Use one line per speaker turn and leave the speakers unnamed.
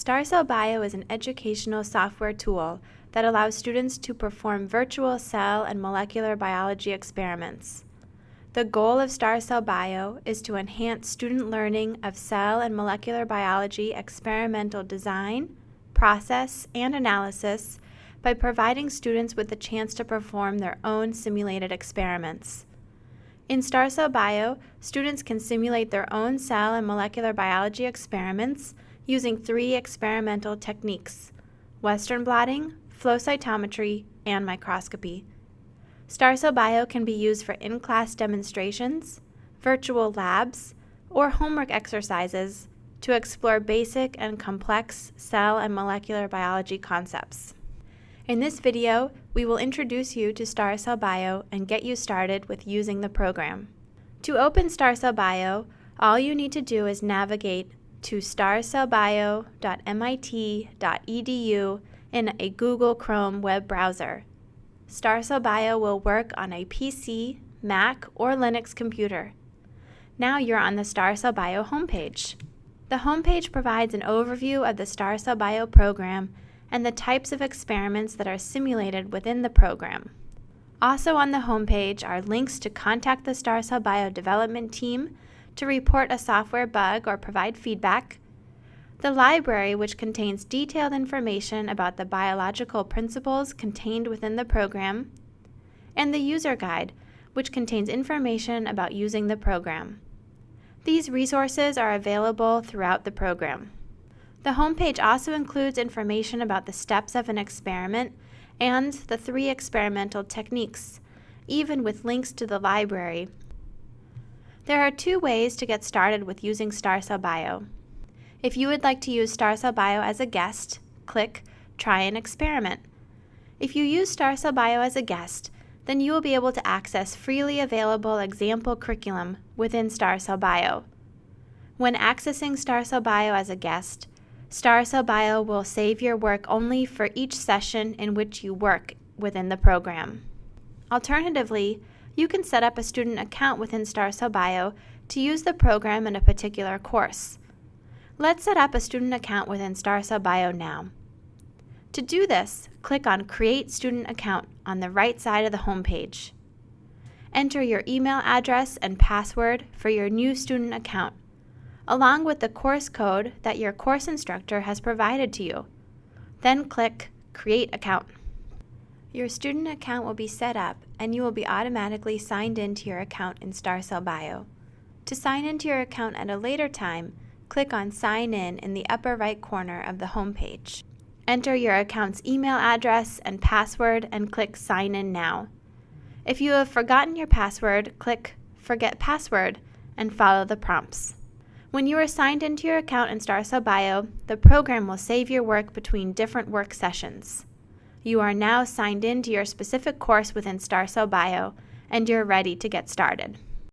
StarCell Bio is an educational software tool that allows students to perform virtual cell and molecular biology experiments. The goal of StarCell Bio is to enhance student learning of cell and molecular biology experimental design, process, and analysis by providing students with the chance to perform their own simulated experiments. In StarCell Bio, students can simulate their own cell and molecular biology experiments using three experimental techniques, Western blotting, flow cytometry, and microscopy. StarCell Bio can be used for in-class demonstrations, virtual labs, or homework exercises to explore basic and complex cell and molecular biology concepts. In this video, we will introduce you to StarCell Bio and get you started with using the program. To open StarCell Bio, all you need to do is navigate to starcellbio.mit.edu in a Google Chrome web browser. StarCell Bio will work on a PC, Mac, or Linux computer. Now you're on the StarCell Bio homepage. The homepage provides an overview of the StarCell Bio program and the types of experiments that are simulated within the program. Also on the homepage are links to contact the StarCell Bio development team to report a software bug or provide feedback, the library, which contains detailed information about the biological principles contained within the program, and the user guide, which contains information about using the program. These resources are available throughout the program. The homepage also includes information about the steps of an experiment and the three experimental techniques, even with links to the library. There are two ways to get started with using StarCell Bio. If you would like to use StarCell Bio as a guest, click Try an Experiment. If you use StarCell Bio as a guest, then you will be able to access freely available example curriculum within StarCell Bio. When accessing StarCell Bio as a guest, StarCell Bio will save your work only for each session in which you work within the program. Alternatively, you can set up a student account within StarCell Bio to use the program in a particular course. Let's set up a student account within StarCell Bio now. To do this, click on Create Student Account on the right side of the homepage. Enter your email address and password for your new student account, along with the course code that your course instructor has provided to you. Then click Create Account. Your student account will be set up and you will be automatically signed into your account in StarCell Bio. To sign into your account at a later time, click on Sign In in the upper right corner of the home page. Enter your account's email address and password and click Sign In Now. If you have forgotten your password, click Forget Password and follow the prompts. When you are signed into your account in StarCell Bio, the program will save your work between different work sessions. You are now signed in to your specific course within StarCell Bio, and you're ready to get started.